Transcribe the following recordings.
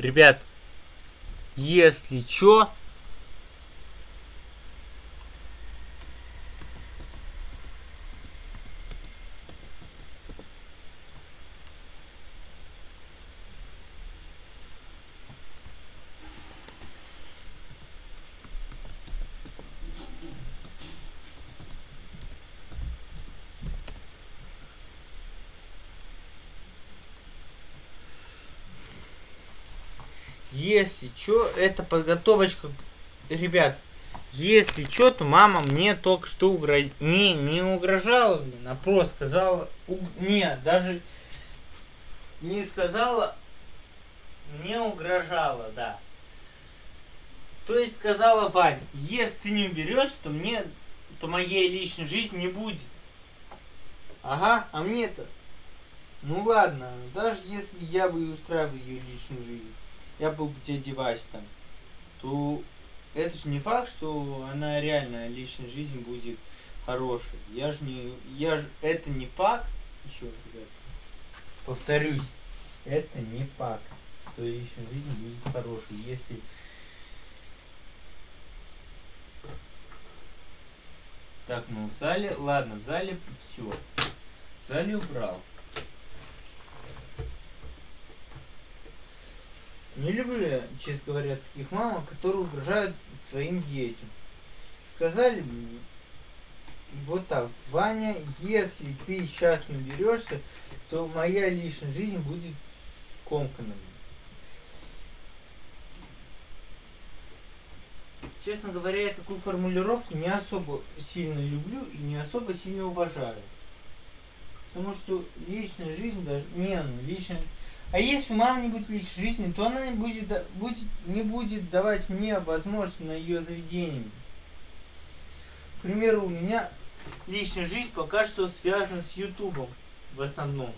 Ребят, если чё, Если что, это подготовочка, ребят. Если что, то мама мне только что угроз... Не, не угрожала, блин, а просто сказала... Уг... Не, даже не сказала, мне угрожала, да. То есть сказала Вань, если ты не уберешь, то мне, то моей личной жизни не будет. Ага, а мне-то... Ну ладно, даже если я бы устраивал ее личную жизнь я был где девайс там, то это же не факт, что она реально личная жизнь будет хорошей. Я же не. Я же. Это не факт. Еще ребят. Повторюсь. Это не факт, что личная жизнь будет хорошей. Если. Так, ну в зале. Ладно, в зале все. В зале убрал. Не люблю я, честно говоря, таких мам, которые угрожают своим детям. Сказали мне, вот так, Ваня, если ты сейчас не уберешься, то моя личная жизнь будет скомканной. Честно говоря, я такую формулировку не особо сильно люблю и не особо сильно уважаю. Потому что личная жизнь даже... Не, ну личная а если у будет личной жизни, то она не будет, будет, не будет давать мне возможность на ее заведение. К примеру, у меня личная жизнь пока что связана с Ютубом в основном.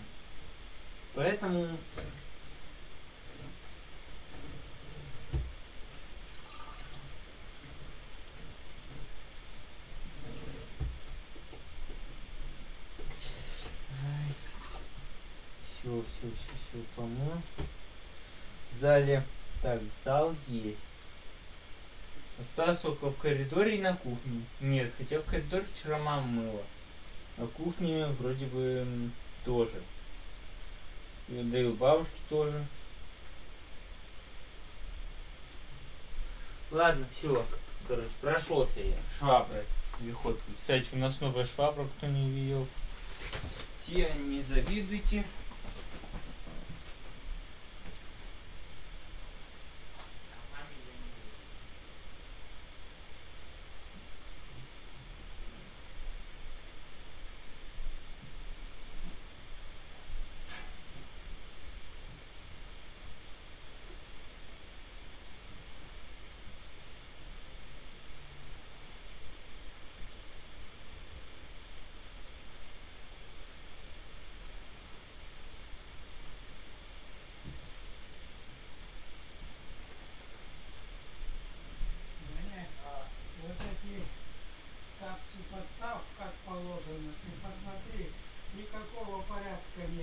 Поэтому все, все, все, все, помыл. В зале, так, зал есть. Осталось только в коридоре и на кухне. Нет, хотя в коридоре вчера мама мыла. На кухне вроде бы тоже. Да и у бабушки тоже. Ладно, все. Короче, прошелся я. Шваброй. Виходкой. Кстати, у нас новая швабра, кто не видел. Те не завидуйте.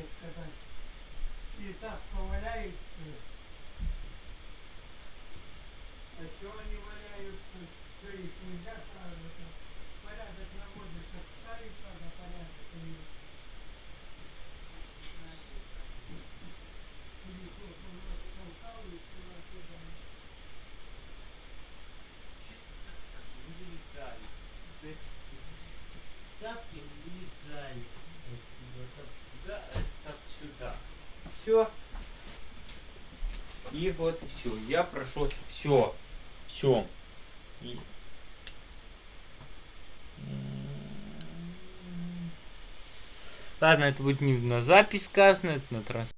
так сказать. И так поваляются. А чего они валяются? Что их нельзя сразу? Порядок наводишь, отставить надо порядок. Все. И вот все. Я прошел все. Все. И... Ладно, это будет не на запись сказано, это на трансляции.